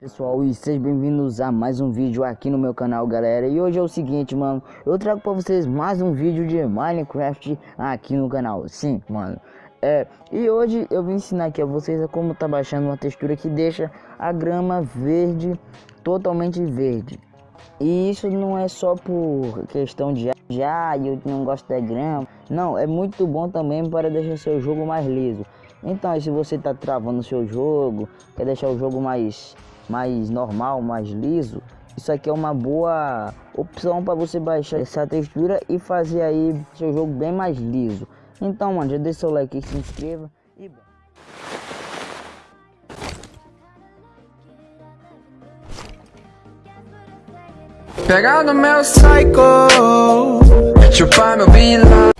Pessoal, e sejam bem-vindos a mais um vídeo aqui no meu canal, galera. E hoje é o seguinte, mano, eu trago pra vocês mais um vídeo de Minecraft aqui no canal. Sim, mano. É, e hoje eu vim ensinar aqui a vocês como tá baixando uma textura que deixa a grama verde, totalmente verde. E isso não é só por questão de já ah, eu não gosto da grama. Não, é muito bom também para deixar seu jogo mais liso. Então, se você tá travando seu jogo, quer deixar o jogo mais mais normal, mais liso, isso aqui é uma boa opção para você baixar essa textura e fazer aí seu jogo bem mais liso. Então, mano, já deixa o like, se inscreva e bom. Pegar no meu psycho, chupar meu bila.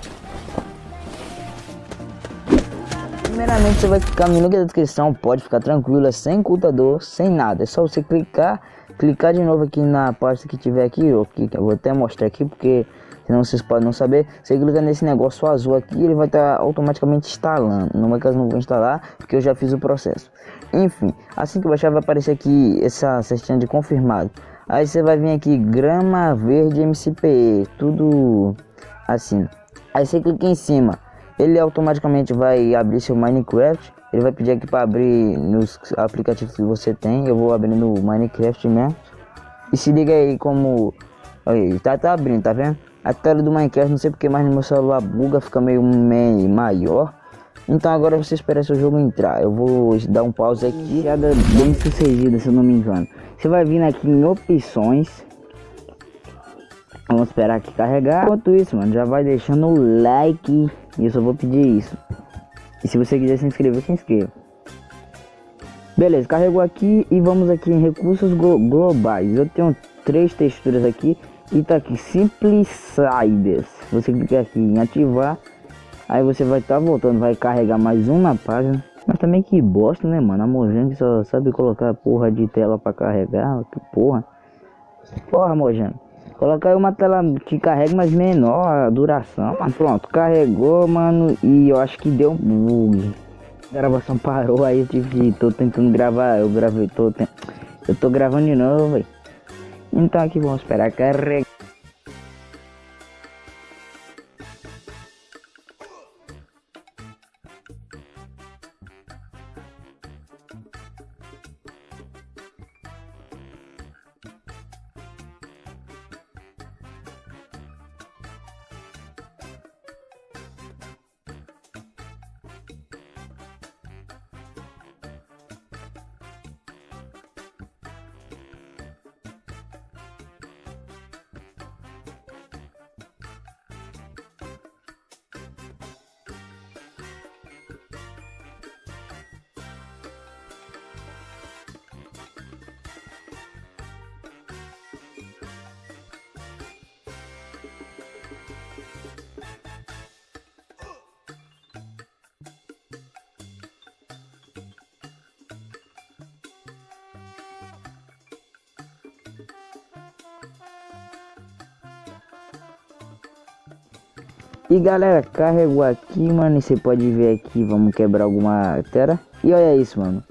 Primeiramente você vai clicar no link da descrição, pode ficar tranquilo, é sem computador, sem nada. É só você clicar, clicar de novo aqui na parte que tiver aqui, ó, que eu vou até mostrar aqui porque senão vocês podem não saber. Você clica nesse negócio azul aqui, ele vai estar tá automaticamente instalando. No meu caso não vou instalar, porque eu já fiz o processo. Enfim, assim que baixar vai aparecer aqui essa cestinha de confirmado. Aí você vai vir aqui grama verde MCPE, tudo assim. Aí você clica em cima ele automaticamente vai abrir seu Minecraft. Ele vai pedir aqui para abrir nos aplicativos que você tem. Eu vou abrir no Minecraft mesmo. E se liga aí como... Aí, tá, tá abrindo, tá vendo? A tela do Minecraft, não sei porque mais no meu celular buga, fica meio, maior. Então agora você espera seu jogo entrar. Eu vou dar um pause aqui. Bem sucedida, se eu não me engano. Você vai vir aqui em opções. Vamos esperar aqui carregar. Enquanto isso, mano, já vai deixando o like e eu só vou pedir isso. E se você quiser se inscrever, se inscreva. Beleza, carregou aqui e vamos aqui em recursos globais. Eu tenho três texturas aqui e tá aqui Simpliciders. Você clica aqui em ativar, aí você vai estar tá voltando, vai carregar mais um na página. Mas também que bosta, né, mano? A Mojang só sabe colocar porra de tela para carregar, que porra. Porra, Mojang. Colocar uma tela que carrega mais menor a duração. Mas pronto, carregou, mano. E eu acho que deu um bug. A gravação parou aí, eu tive. Tô tentando gravar. Eu gravei, tô. Eu tô gravando de novo, velho. Então aqui vamos esperar carregar. E galera, carregou aqui, mano. E você pode ver aqui, vamos quebrar alguma terra. E olha isso, mano.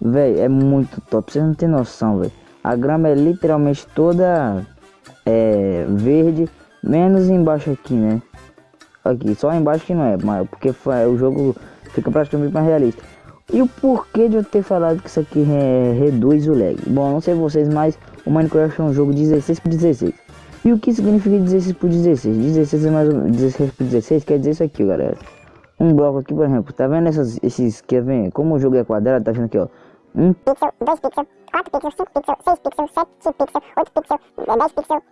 Véi, é muito top. Você não tem noção, velho. A grama é literalmente toda é, verde. Menos embaixo aqui, né? Aqui, só embaixo que não é, mas porque o jogo fica praticamente mais realista. E o porquê de eu ter falado que isso aqui reduz o lag? Bom, não sei vocês, mas o Minecraft é um jogo 16 por 16. E o que significa 16 por 16? 16 é mais ou menos 16 por 16 quer dizer isso aqui, galera. Um bloco aqui, por exemplo, tá vendo essas, esses, quer ver? Como o jogo é quadrado, tá vendo aqui, ó. Um pixel, dois pixels, quatro pixels, cinco pixels, seis pixels, sete pixels, oito pixels, dez pixels,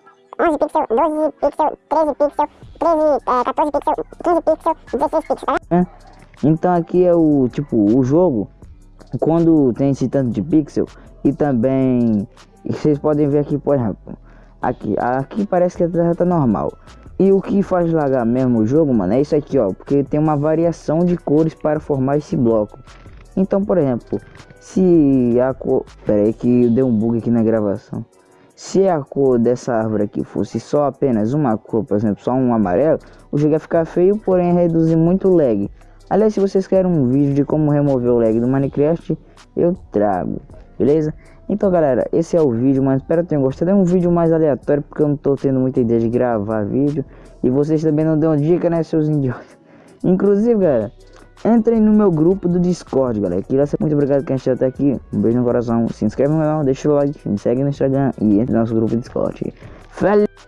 11 pixels, 12 pixels, 13 pixels, 13, é, 14 pixels, 15 pixels, 16 pixels, tá vendo? Então aqui é o, tipo, o jogo, quando tem esse tanto de pixel, e também, vocês podem ver aqui, por exemplo, Aqui, aqui parece que a terra tá normal. E o que faz lagar mesmo o jogo, mano, é isso aqui, ó. Porque tem uma variação de cores para formar esse bloco. Então, por exemplo, se a cor... Pera aí que deu um bug aqui na gravação. Se a cor dessa árvore aqui fosse só apenas uma cor, por exemplo, só um amarelo, o jogo ia ficar feio, porém reduzir muito o lag. Aliás, se vocês querem um vídeo de como remover o lag do Minecraft, eu trago. Beleza? Então galera, esse é o vídeo, mas espero que tenham gostado. É um vídeo mais aleatório porque eu não tô tendo muita ideia de gravar vídeo. E vocês também não dão dica, né, seus idiotas? Inclusive, galera, entrem no meu grupo do Discord, galera. Queria ser muito obrigado quem assistiu até aqui. Um beijo no coração. Se inscreve no canal, deixa o like, me segue no Instagram e entre no nosso grupo do Discord. Valeu!